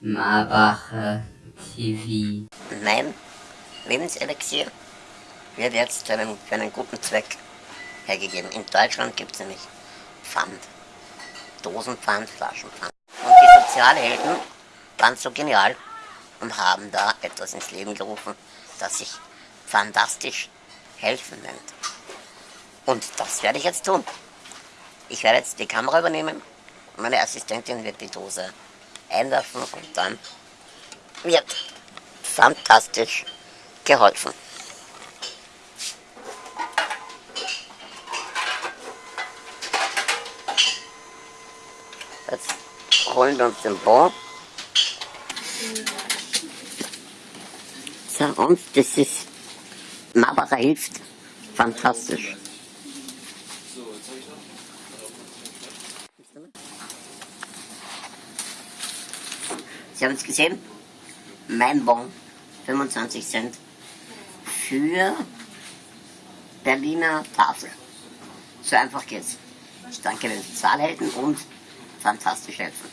Marbacher TV. Mein Lebenselixier wird jetzt für einen, für einen guten Zweck hergegeben. In Deutschland gibt es nämlich Pfand. Dosenpfand, Flaschenpfand. Und die Sozialhelden waren so genial und haben da etwas ins Leben gerufen, das sich fantastisch helfen nennt. Und das werde ich jetzt tun. Ich werde jetzt die Kamera übernehmen. Meine Assistentin wird die Dose einwerfen und dann wird fantastisch geholfen. Jetzt holen wir uns den Bon. So, und das ist Marbacher hilft. Fantastisch. Sie haben es gesehen? Mein Bon, 25 Cent für Berliner Tafel. So einfach geht's. Ich danke den Zahlhelden und fantastisch helfen.